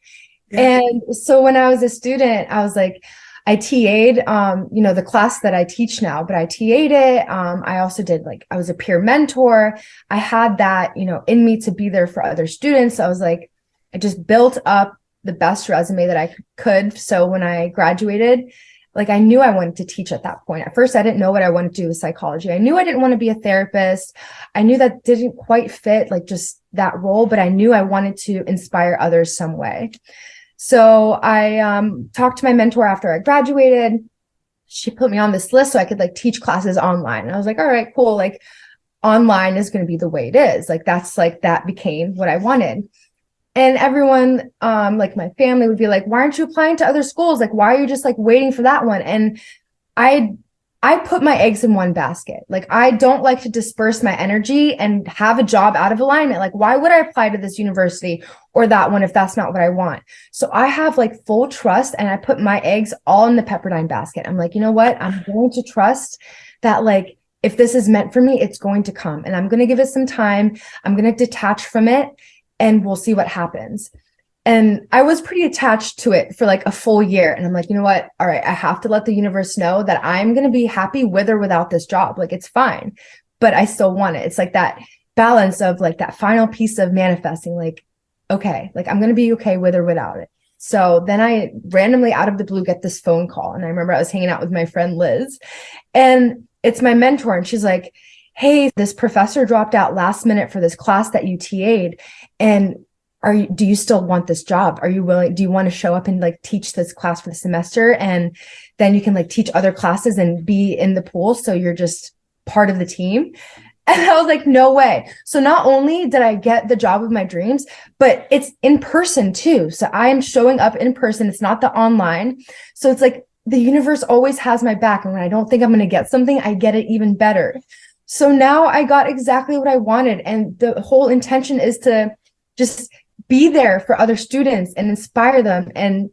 yeah. and so when i was a student i was like I TA'd, um, you know, the class that I teach now, but I TA'd it. Um, I also did like, I was a peer mentor. I had that, you know, in me to be there for other students. I was like, I just built up the best resume that I could. So when I graduated, like I knew I wanted to teach at that point. At first, I didn't know what I wanted to do with psychology. I knew I didn't want to be a therapist. I knew that didn't quite fit like just that role, but I knew I wanted to inspire others some way. So I um, talked to my mentor after I graduated. She put me on this list so I could like teach classes online. And I was like, all right, cool. Like online is going to be the way it is. Like that's like that became what I wanted. And everyone, um, like my family would be like, why aren't you applying to other schools? Like, why are you just like waiting for that one? And I I put my eggs in one basket. Like I don't like to disperse my energy and have a job out of alignment. Like why would I apply to this university or that one if that's not what I want? So I have like full trust and I put my eggs all in the Pepperdine basket. I'm like, you know what? I'm going to trust that like if this is meant for me, it's going to come and I'm going to give it some time. I'm going to detach from it and we'll see what happens. And I was pretty attached to it for like a full year. And I'm like, you know what? All right, I have to let the universe know that I'm going to be happy with or without this job. Like it's fine, but I still want it. It's like that balance of like that final piece of manifesting, like, okay, like I'm going to be okay with or without it. So then I randomly out of the blue get this phone call. And I remember I was hanging out with my friend Liz and it's my mentor. And she's like, Hey, this professor dropped out last minute for this class that you TA'd. And are you do you still want this job are you willing do you want to show up and like teach this class for the semester and then you can like teach other classes and be in the pool so you're just part of the team and I was like, no way. So not only did I get the job of my dreams, but it's in person too. So I am showing up in person. It's not the online. So it's like the universe always has my back. And when I don't think I'm going to get something, I get it even better. So now I got exactly what I wanted. And the whole intention is to just be there for other students and inspire them and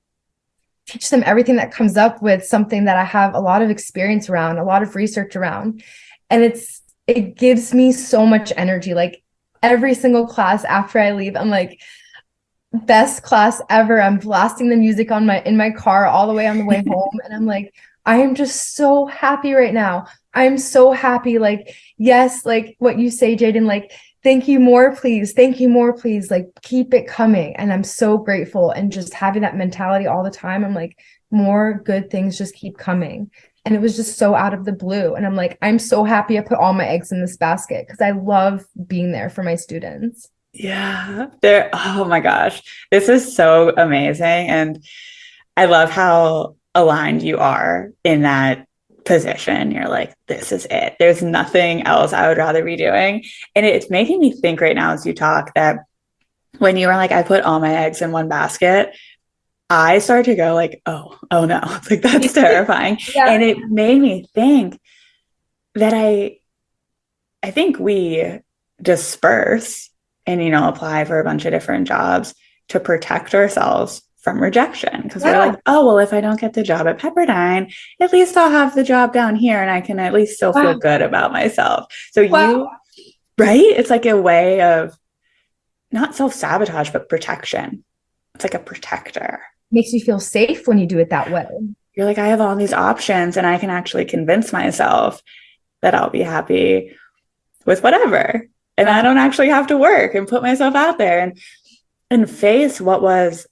teach them everything that comes up with something that I have a lot of experience around, a lot of research around. And it's it gives me so much energy. Like every single class after I leave, I'm like, best class ever. I'm blasting the music on my in my car all the way on the way home. and I'm like, I am just so happy right now. I'm so happy. Like, yes, like what you say, Jaden, like thank you more please. Thank you more please. Like keep it coming. And i'm so grateful. And just having that mentality all the time i'm like more good things just keep coming. And it was just so out of the blue. And i'm like i'm so happy i put all my eggs in this basket because i love being there for my students. Yeah. There oh my gosh. This is so amazing. And i love how aligned you are in that position you're like this is it. There's nothing else i would rather be doing. And it's making me think right now as you talk that when you were like i put all my eggs in one basket i started to go like oh oh no. It's like that's terrifying. Yeah. and it made me think that i i think we disperse and you know apply for a bunch of different jobs to protect ourselves from rejection because yeah. we're like, oh, well, if I don't get the job at Pepperdine, at least I'll have the job down here and I can at least still wow. feel good about myself. So wow. you, right? It's like a way of not self sabotage, but protection. It's like a protector. Makes you feel safe when you do it that way. You're like, I have all these options and I can actually convince myself that I'll be happy with whatever. And I don't actually have to work and put myself out there and and face what was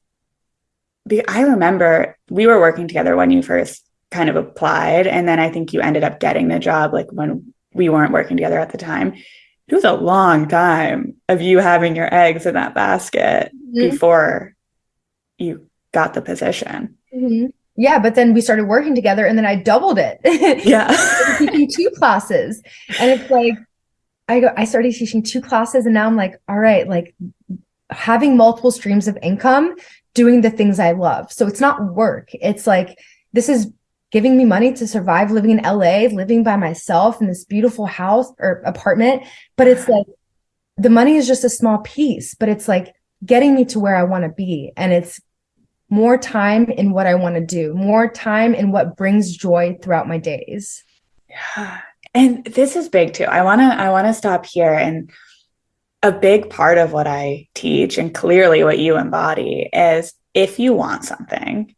I remember we were working together when you first kind of applied. And then I think you ended up getting the job like when we weren't working together at the time. It was a long time of you having your eggs in that basket mm-hmm. before you got the position. Mm-hmm. Yeah, but then we started working together and then I doubled it. Yeah. teaching two classes. And it's like I go I started teaching two classes and now I'm like, all right, like having multiple streams of income, doing the things I love. So it's not work. It's like this is giving me money to survive living in LA, living by myself in this beautiful house or apartment. But it's like the money is just a small piece, but it's like getting me to where I want to be. And it's more time in what I want to do, more time in what brings joy throughout my days. Yeah. And this is big too. I want to I want to stop here and a big part of what I teach and clearly what you embody is if you want something,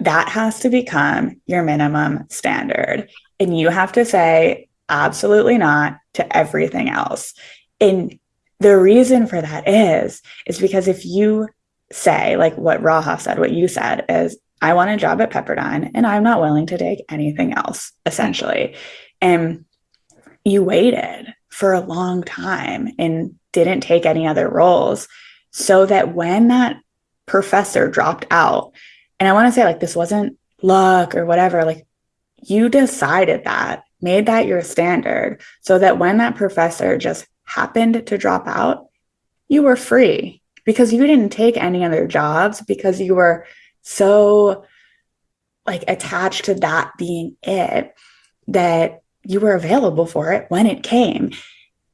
that has to become your minimum standard. And you have to say, absolutely not to everything else. And the reason for that is, is because if you say, like what Rahaf said, what you said is, I want a job at Pepperdine and I'm not willing to take anything else, essentially. And you waited for a long time and didn't take any other roles so that when that professor dropped out, and I want to say, like, this wasn't luck or whatever. Like, you decided that, made that your standard, so that when that professor just happened to drop out, you were free because you didn't take any other jobs because you were so like attached to that being it that you were available for it when it came.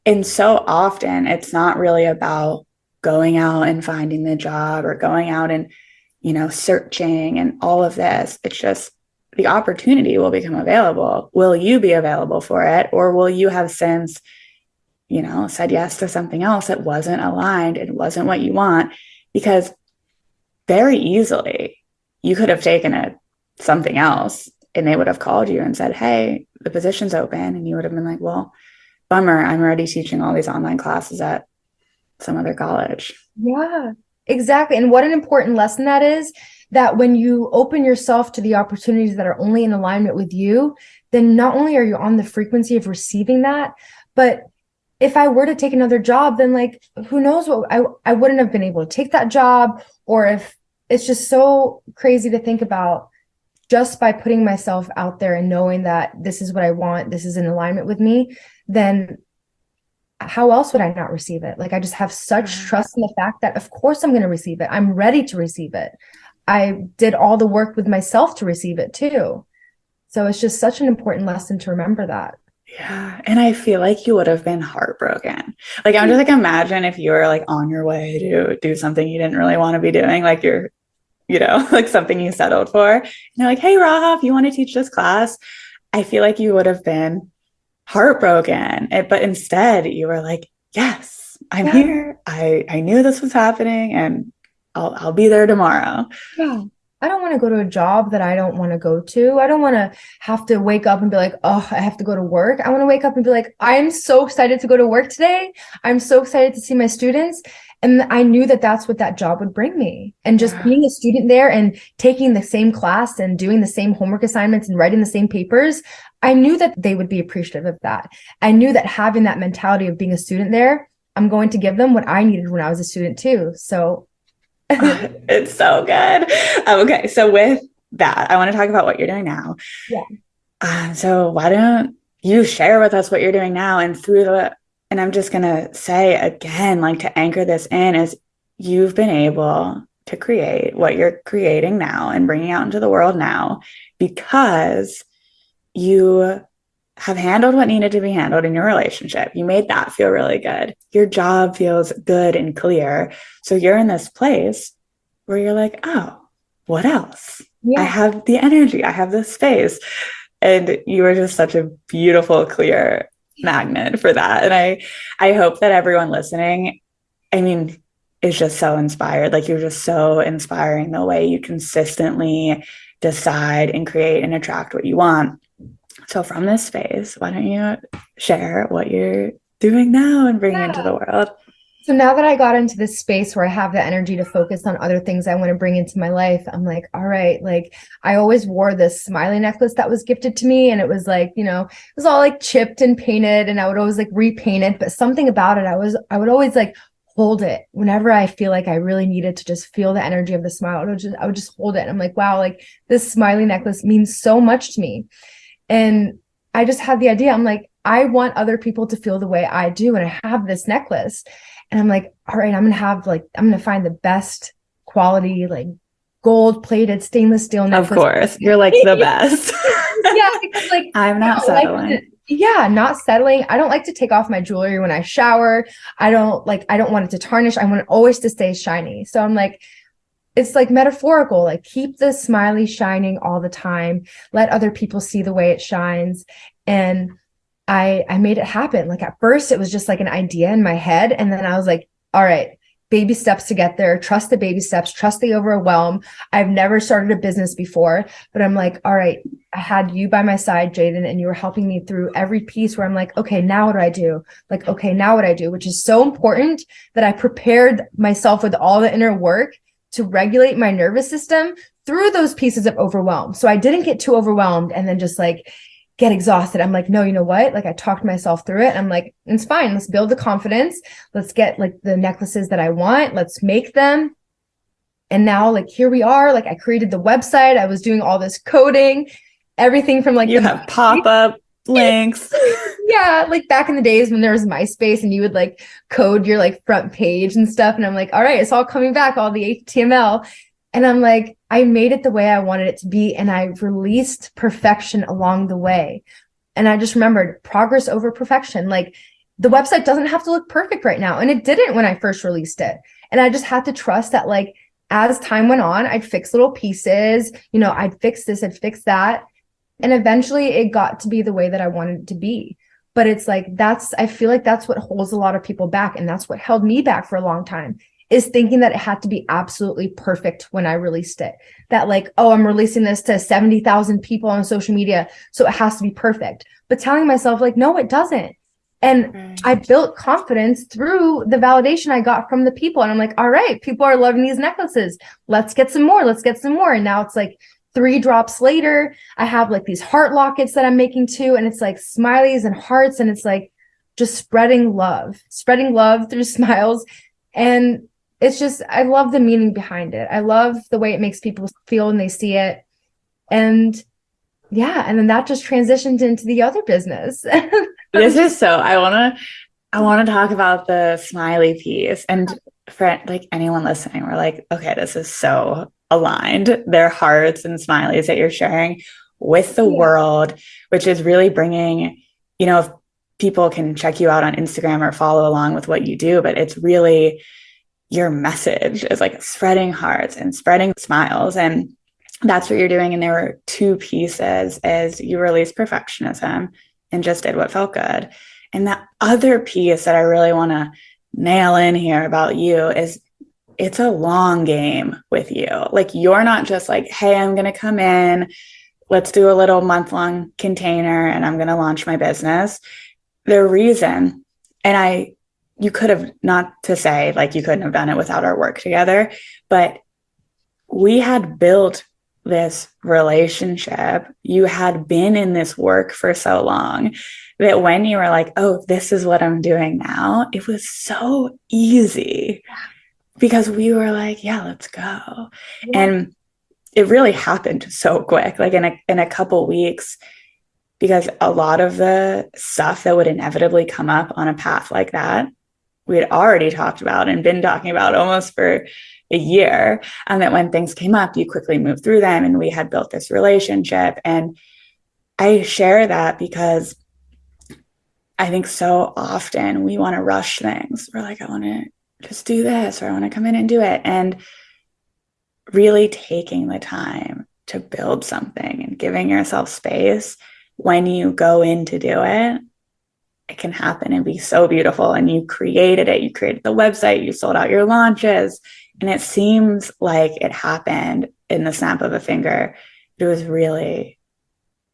And so often it's not really about going out and finding the job or going out and you know, searching and all of this. It's just the opportunity will become available. Will you be available for it? Or will you have since, you know, said yes to something else that wasn't aligned and wasn't what you want? Because very easily you could have taken it something else and they would have called you and said, Hey, the position's open. And you would have been like, Well, bummer, I'm already teaching all these online classes at some other college. Yeah. Exactly. And what an important lesson that is that when you open yourself to the opportunities that are only in alignment with you, then not only are you on the frequency of receiving that, but if I were to take another job, then like who knows what I, I wouldn't have been able to take that job. Or if it's just so crazy to think about just by putting myself out there and knowing that this is what I want, this is in alignment with me, then how else would I not receive it? Like I just have such mm. trust in the fact that of course I'm going to receive it. I'm ready to receive it. I did all the work with myself to receive it too. So it's just such an important lesson to remember that. Yeah. And I feel like you would have been heartbroken. Like I'm just like imagine if you were like on your way to do something you didn't really want to be doing, like you're, you know, like something you settled for. And you're like, hey Rahaf, you want to teach this class? I feel like you would have been heartbroken. Eh, but instead, you were like, yes, I'm yeah. here. I, I knew this was happening and I'll, I'll be there tomorrow. Yeah. I don't want to go to a job that I don't want to go to. I don't want to have to wake up and be like, oh, I have to go to work. I want to wake up and be like, I'm so excited to go to work today. I'm so excited to see my students. And I knew that that's what that job would bring me. And just being a student there and taking the same class and doing the same homework assignments and writing the same papers, I knew that they would be appreciative of that. I knew that having that mentality of being a student there, I'm going to give them what I needed when I was a student too. So it's so good. Um, okay. So with that, I want to talk about what you're doing now. Yeah. Uh, so why don't you share with us what you're doing now and through the and I'm just going to say again, like to anchor this in, is you've been able to create what you're creating now and bringing out into the world now because you have handled what needed to be handled in your relationship. You made that feel really good. Your job feels good and clear. So you're in this place where you're like, oh, what else? Yeah. I have the energy, I have the space. And you are just such a beautiful, clear magnet for that. And I I hope that everyone listening, I mean, is just so inspired. Like you're just so inspiring the way you consistently decide and create and attract what you want. So from this space, why don't you share what you're doing now and bringing yeah. into the world? So now that I got into this space where I have the energy to focus on other things I want to bring into my life, I'm like, all right, like I always wore this smiley necklace that was gifted to me. And it was like, you know, it was all like chipped and painted and I would always like repaint it. But something about it, I was, I would always like hold it whenever I feel like I really needed to just feel the energy of the smile. I would just, I would just hold it. And I'm like, wow, like this smiley necklace means so much to me. And I just had the idea. I'm like, I want other people to feel the way I do. And I have this necklace. And I'm like, all right, I'm gonna have like I'm gonna find the best quality, like gold plated stainless steel necklace. Of course. You're like the best. yeah, because like I'm not settling. Like yeah, not settling. I don't like to take off my jewelry when I shower. I don't like I don't want it to tarnish. I want it always to stay shiny. So I'm like, it's like metaphorical like keep the smiley shining all the time let other people see the way it shines and I I made it happen. Like at first it was just like an idea in my head and then I was like, all right, baby steps to get there. Trust the baby steps, trust the overwhelm. I've never started a business before, but I'm like, all right, I had you by my side, Jaden, and you were helping me through every piece where I'm like, okay, now what do I do? Like, okay, now what do I do, which is so important that I prepared myself with all the inner work to regulate my nervous system through those pieces of overwhelm. So I didn't get too overwhelmed and then just like get exhausted. I'm like, no, you know what? Like I talked myself through it. I'm like, it's fine. Let's build the confidence. Let's get like the necklaces that I want. Let's make them. And now like here we are. Like I created the website. I was doing all this coding, everything from like you have pop-up links. yeah, like back in the days when there was MySpace and you would like code your like front page and stuff. And I'm like, all right, it's all coming back, all the HTML. And I'm like, I made it the way I wanted it to be. And I released perfection along the way. And I just remembered progress over perfection. Like the website doesn't have to look perfect right now. And it didn't when I first released it. And I just had to trust that, like, as time went on, I'd fix little pieces, you know, I'd fix this, I'd fix that. And eventually it got to be the way that I wanted it to be. But it's like, that's, I feel like that's what holds a lot of people back. And that's what held me back for a long time is thinking that it had to be absolutely perfect when I released it. That like, oh, I'm releasing this to 70,000 people on social media, so it has to be perfect. But telling myself like, no, it doesn't. And right. I built confidence through the validation I got from the people. And I'm like, all right, people are loving these necklaces. Let's get some more. Let's get some more. And now it's like three drops later, I have like these heart lockets that I'm making too. And it's like smileys and hearts. And it's like just spreading love, spreading love through smiles. And it's just I love the meaning behind it. I love the way it makes people feel when they see it. And yeah, and then that just transitioned into the other business. this is so I want to I want to talk about the smiley piece and for like anyone listening, we're like, okay, this is so aligned. Their hearts and smileys that you're sharing with the yeah. world, which is really bringing, you know, if people can check you out on Instagram or follow along with what you do, but it's really your message is like spreading hearts and spreading smiles and that's what you're doing and there were two pieces as you released perfectionism and just did what felt good. And that other piece that i really want to nail in here about you is it's a long game with you. Like you're not just like hey i'm going to come in let's do a little month long container and i'm going to launch my business. The reason and i you could have not to say like you couldn't have done it without our work together, but we had built this relationship. You had been in this work for so long that when you were like, oh, this is what I'm doing now, it was so easy because we were like, yeah, let's go. Yeah. And it really happened so quick, like in a, in a couple weeks, because a lot of the stuff that would inevitably come up on a path like that we had already talked about and been talking about almost for a year. And that when things came up, you quickly moved through them and we had built this relationship. And I share that because I think so often we want to rush things. We're like, I want to just do this or I want to come in and do it. And really taking the time to build something and giving yourself space when you go in to do it it can happen and be so beautiful. And you created it, you created the website, you sold out your launches, and it seems like it happened in the snap of a finger. It was really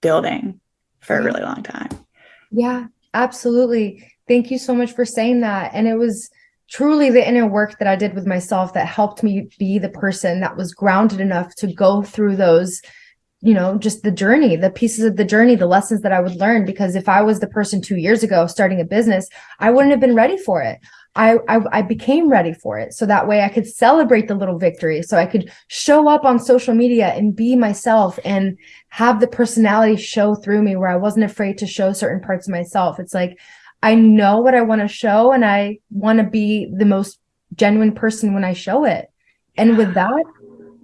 building for a really long time. Yeah, absolutely. Thank you so much for saying that. And it was truly the inner work that I did with myself that helped me be the person that was grounded enough to go through those you know just the journey the pieces of the journey the lessons that i would learn. Because if i was the person two years ago starting a business i wouldn't have been ready for it. I, I, I became ready for it. So that way i could celebrate the little victories so i could show up on social media and be myself and have the personality show through me where i wasn't afraid to show certain parts of myself. It's like i know what i want to show and i want to be the most genuine person when i show it. And with that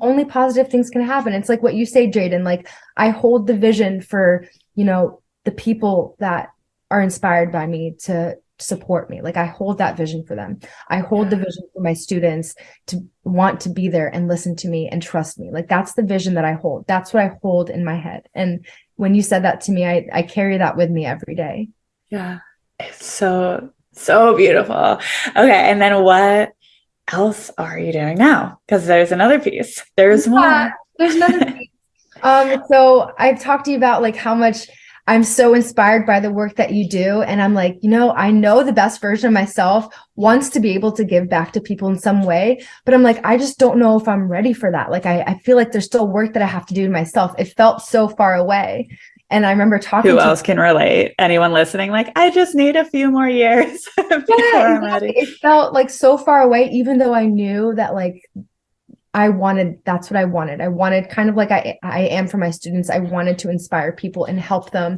only positive things can happen. It's like what you say, Jaden, like I hold the vision for, you know, the people that are inspired by me to support me. Like I hold that vision for them. I hold the vision for my students to want to be there and listen to me and trust me. Like that's the vision that I hold. That's what I hold in my head. And when you said that to me, I, I carry that with me every day. Yeah. It's so, so beautiful. Okay. And then what else are you doing now? Because there's another piece. There's yeah, more. There's another piece. Um, so I've talked to you about like how much I'm so inspired by the work that you do. And I'm like, you know, I know the best version of myself wants to be able to give back to people in some way. But I'm like, I just don't know if I'm ready for that. Like, I, I feel like there's still work that I have to do to myself. It felt so far away. And I remember talking. Who else can relate? Anyone listening? Like, I just need a few more years before yeah, I'm ready. It felt like so far away, even though I knew that like I wanted. That's what I wanted. I wanted kind of like I I am for my students. I wanted to inspire people and help them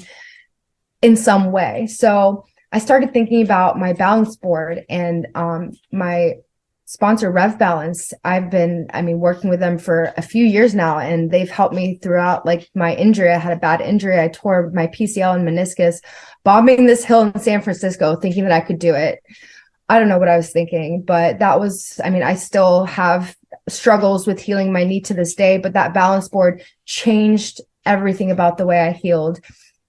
in some way. So I started thinking about my balance board and um, my sponsor Rev Balance. I've been, I mean, working with them for a few years now, and they've helped me throughout like my injury. I had a bad injury. I tore my PCL and meniscus, bombing this hill in San Francisco, thinking that I could do it. I don't know what I was thinking, but that was, I mean, I still have struggles with healing my knee to this day, but that balance board changed everything about the way I healed.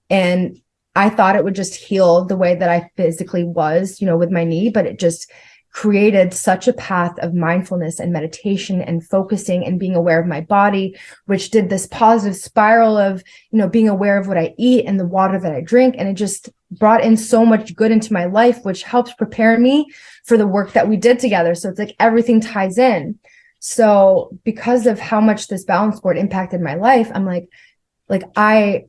And I thought it would just heal the way that I physically was, you know, with my knee, but it just created such a path of mindfulness and meditation and focusing and being aware of my body which did this positive spiral of you know being aware of what i eat and the water that i drink. And it just brought in so much good into my life which helps prepare me for the work that we did together. So it's like everything ties in. So because of how much this balance board impacted my life i'm like like i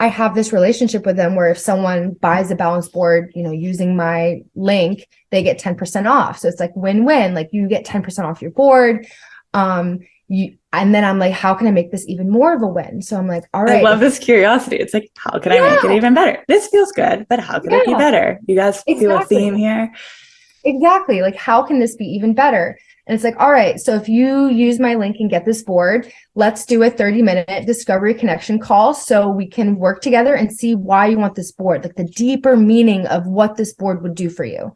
I have this relationship with them where if someone buys a balance board, you know, using my link, they get 10% off. So it's like win-win, like you get 10% off your board. Um, you, and then I'm like, how can I make this even more of a win? So I'm like, all right. I love this curiosity. It's like, how can yeah. I make it even better? This feels good, but how can yeah. it be better? You guys exactly. feel a theme here? Exactly. Like, how can this be even better? And it's like, all right, so if you use my link and get this board, let's do a 30 minute discovery connection call so we can work together and see why you want this board, like the deeper meaning of what this board would do for you,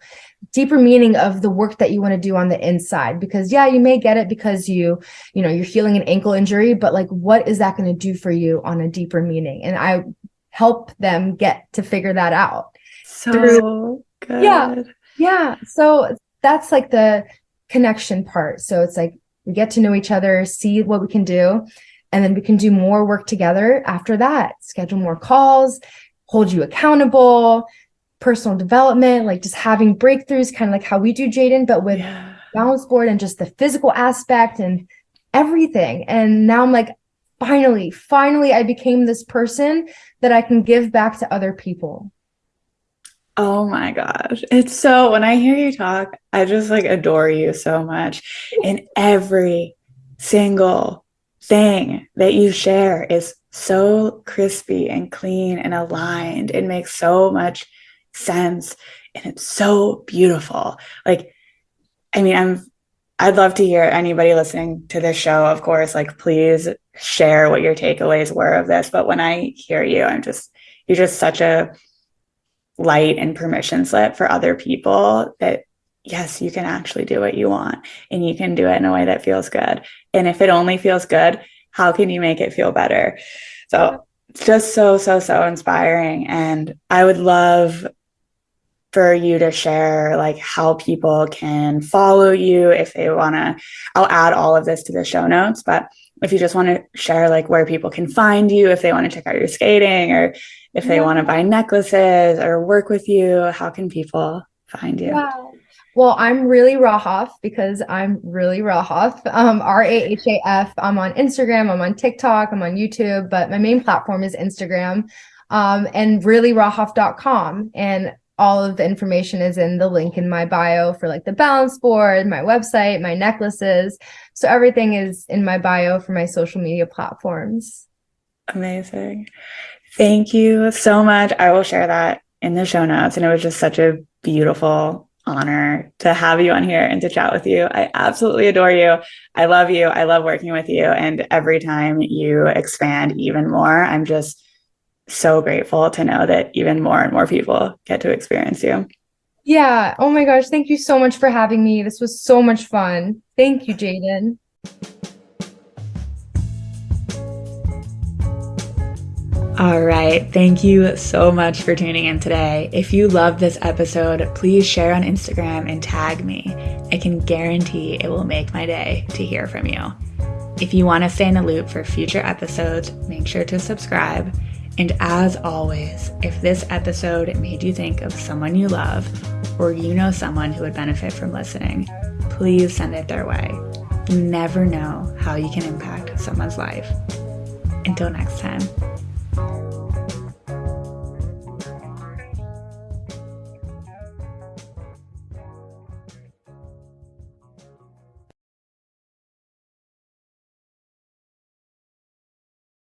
deeper meaning of the work that you want to do on the inside. Because yeah, you may get it because you, you know, you're healing an ankle injury, but like, what is that going to do for you on a deeper meaning? And I help them get to figure that out. So through, good. Yeah. Yeah. So that's like the connection part. So it's like we get to know each other, see what we can do, and then we can do more work together after that. Schedule more calls, hold you accountable, personal development, like just having breakthroughs, kind of like how we do Jaden, but with yeah. balance board and just the physical aspect and everything. And now I'm like, finally, finally, I became this person that I can give back to other people. Oh my gosh. It's so when I hear you talk, I just like adore you so much. And every single thing that you share is so crispy and clean and aligned. It makes so much sense and it's so beautiful. Like, I mean, I'm I'd love to hear anybody listening to this show, of course, like please share what your takeaways were of this. But when I hear you, I'm just you're just such a light and permission slip for other people that yes, you can actually do what you want and you can do it in a way that feels good. And if it only feels good, how can you make it feel better? So it's just so, so, so inspiring. And I would love for you to share like how people can follow you if they want to. I'll add all of this to the show notes, but if you just want to share like where people can find you, if they want to check out your skating or if they yeah. want to buy necklaces or work with you, how can people find you? Yeah. Well, I'm really Rahaf because I'm really Rahaf. Um, R A H A F. I'm on Instagram, I'm on TikTok, I'm on YouTube, but my main platform is Instagram um, and reallyRahaf.com. And all of the information is in the link in my bio for like the balance board, my website, my necklaces. So everything is in my bio for my social media platforms. Amazing. Thank you so much. I will share that in the show notes. And it was just such a beautiful honor to have you on here and to chat with you. I absolutely adore you. I love you. I love working with you. And every time you expand even more, I'm just so grateful to know that even more and more people get to experience you. Yeah. Oh my gosh. Thank you so much for having me. This was so much fun. Thank you, Jaden. All right. Thank you so much for tuning in today. If you love this episode, please share on Instagram and tag me. I can guarantee it will make my day to hear from you. If you want to stay in the loop for future episodes, make sure to subscribe. And as always, if this episode made you think of someone you love or you know someone who would benefit from listening, please send it their way. You never know how you can impact someone's life. Until next time.